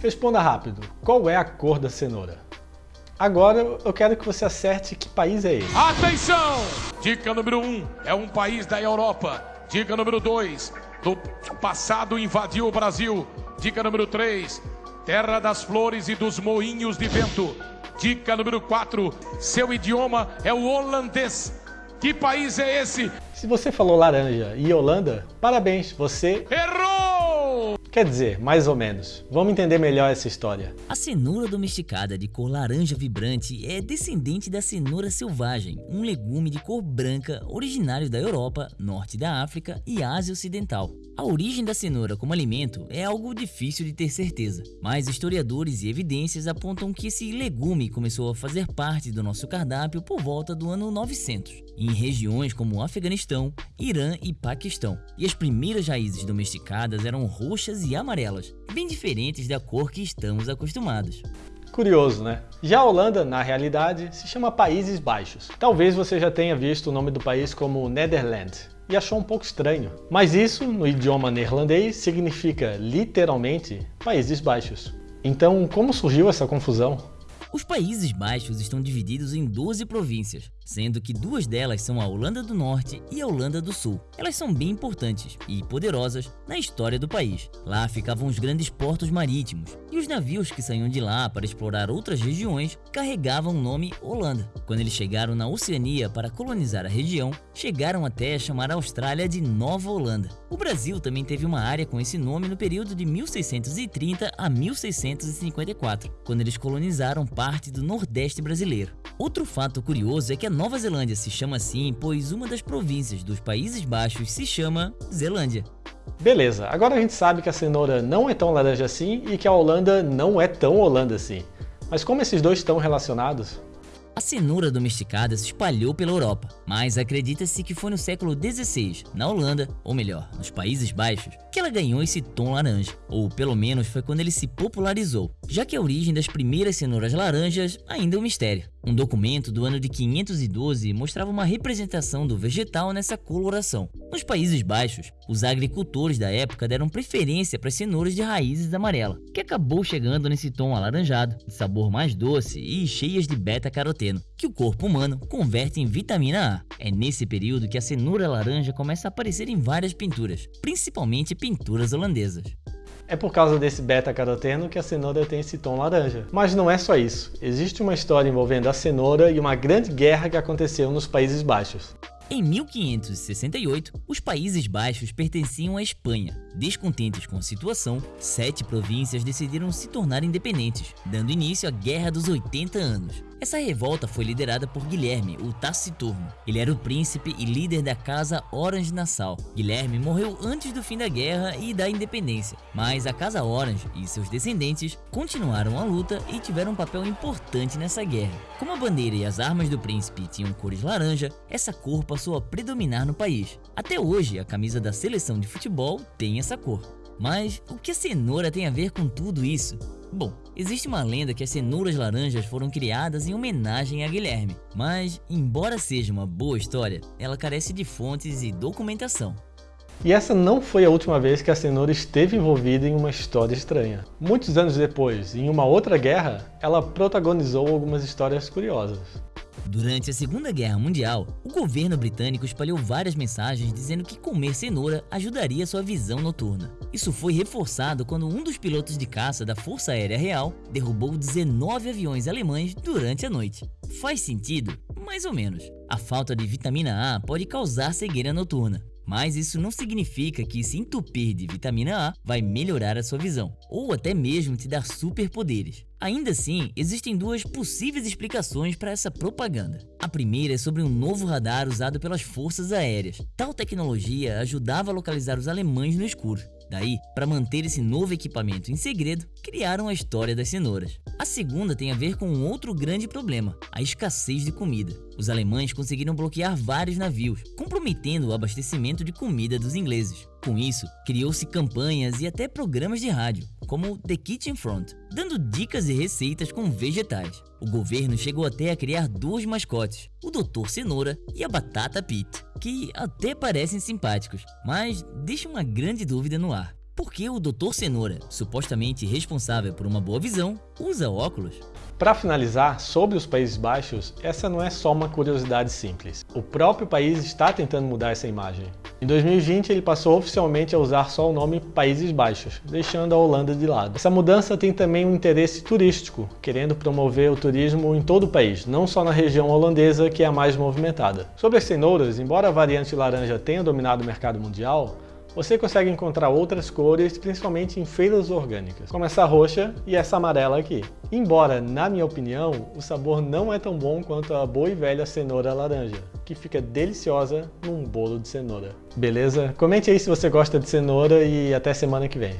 Responda rápido, qual é a cor da cenoura? Agora eu quero que você acerte que país é esse. Atenção! Dica número 1, um, é um país da Europa. Dica número 2, do passado invadiu o Brasil. Dica número 3, terra das flores e dos moinhos de vento. Dica número 4, seu idioma é o holandês. Que país é esse? Se você falou laranja e Holanda, parabéns, você... Errou! Quer dizer, mais ou menos. Vamos entender melhor essa história. A cenoura domesticada de cor laranja vibrante é descendente da cenoura selvagem, um legume de cor branca originário da Europa, norte da África e Ásia Ocidental. A origem da cenoura como alimento é algo difícil de ter certeza, mas historiadores e evidências apontam que esse legume começou a fazer parte do nosso cardápio por volta do ano 900, em regiões como Afeganistão, Irã e Paquistão. E as primeiras raízes domesticadas eram roxas e amarelas, bem diferentes da cor que estamos acostumados. Curioso, né? Já a Holanda, na realidade, se chama Países Baixos. Talvez você já tenha visto o nome do país como Nederland e achou um pouco estranho. Mas isso, no idioma neerlandês, significa literalmente Países Baixos. Então, como surgiu essa confusão? Os Países Baixos estão divididos em 12 províncias, sendo que duas delas são a Holanda do Norte e a Holanda do Sul. Elas são bem importantes e poderosas na história do país. Lá ficavam os grandes portos marítimos, e os navios que saíam de lá para explorar outras regiões carregavam o nome Holanda. Quando eles chegaram na Oceania para colonizar a região, chegaram até a chamar a Austrália de Nova Holanda. O Brasil também teve uma área com esse nome no período de 1630 a 1654, quando eles colonizaram parte do Nordeste brasileiro. Outro fato curioso é que a Nova Zelândia se chama assim pois uma das províncias dos Países Baixos se chama Zelândia. Beleza, agora a gente sabe que a cenoura não é tão laranja assim e que a Holanda não é tão Holanda assim. Mas como esses dois estão relacionados? A cenoura domesticada se espalhou pela Europa, mas acredita-se que foi no século XVI, na Holanda, ou melhor, nos Países Baixos, que ela ganhou esse tom laranja, ou pelo menos foi quando ele se popularizou, já que a origem das primeiras cenouras laranjas ainda é um mistério. Um documento do ano de 512 mostrava uma representação do vegetal nessa coloração. Nos Países Baixos, os agricultores da época deram preferência para as cenouras de raízes amarela, que acabou chegando nesse tom alaranjado, de sabor mais doce e cheias de beta-caroteno, que o corpo humano converte em vitamina A. É nesse período que a cenoura laranja começa a aparecer em várias pinturas, principalmente pinturas holandesas. É por causa desse beta-caroteno que a cenoura tem esse tom laranja. Mas não é só isso. Existe uma história envolvendo a cenoura e uma grande guerra que aconteceu nos Países Baixos. Em 1568, os Países Baixos pertenciam à Espanha. Descontentes com a situação, sete províncias decidiram se tornar independentes, dando início à Guerra dos 80 Anos. Essa revolta foi liderada por Guilherme, o Taciturno. Ele era o príncipe e líder da casa Orange-Nassau. Guilherme morreu antes do fim da guerra e da independência, mas a casa Orange e seus descendentes continuaram a luta e tiveram um papel importante nessa guerra. Como a bandeira e as armas do príncipe tinham cores laranja, essa cor passou a predominar no país. Até hoje, a camisa da seleção de futebol tem essa cor. Mas o que a cenoura tem a ver com tudo isso? Bom, existe uma lenda que as cenouras laranjas foram criadas em homenagem a Guilherme, mas, embora seja uma boa história, ela carece de fontes e documentação. E essa não foi a última vez que a cenoura esteve envolvida em uma história estranha. Muitos anos depois, em uma outra guerra, ela protagonizou algumas histórias curiosas. Durante a Segunda Guerra Mundial, o governo britânico espalhou várias mensagens dizendo que comer cenoura ajudaria sua visão noturna. Isso foi reforçado quando um dos pilotos de caça da Força Aérea Real derrubou 19 aviões alemães durante a noite. Faz sentido? Mais ou menos. A falta de vitamina A pode causar cegueira noturna. Mas isso não significa que se entupir de vitamina A vai melhorar a sua visão, ou até mesmo te dar superpoderes. Ainda assim, existem duas possíveis explicações para essa propaganda. A primeira é sobre um novo radar usado pelas forças aéreas. Tal tecnologia ajudava a localizar os alemães no escuro. Daí, para manter esse novo equipamento em segredo, criaram a história das cenouras. A segunda tem a ver com um outro grande problema, a escassez de comida. Os alemães conseguiram bloquear vários navios, comprometendo o abastecimento de comida dos ingleses. Com isso, criou-se campanhas e até programas de rádio, como The Kitchen Front, dando dicas e receitas com vegetais. O governo chegou até a criar dois mascotes, o Dr. Cenoura e a Batata Pete, que até parecem simpáticos, mas deixam uma grande dúvida no ar. Por que o Dr. Cenoura, supostamente responsável por uma boa visão, usa óculos? Para finalizar, sobre os Países Baixos, essa não é só uma curiosidade simples. O próprio país está tentando mudar essa imagem. Em 2020, ele passou oficialmente a usar só o nome Países Baixos, deixando a Holanda de lado. Essa mudança tem também um interesse turístico, querendo promover o turismo em todo o país, não só na região holandesa, que é a mais movimentada. Sobre as cenouras, embora a variante laranja tenha dominado o mercado mundial, você consegue encontrar outras cores, principalmente em feiras orgânicas, como essa roxa e essa amarela aqui. Embora, na minha opinião, o sabor não é tão bom quanto a boa e velha cenoura laranja, que fica deliciosa num bolo de cenoura. Beleza? Comente aí se você gosta de cenoura e até semana que vem.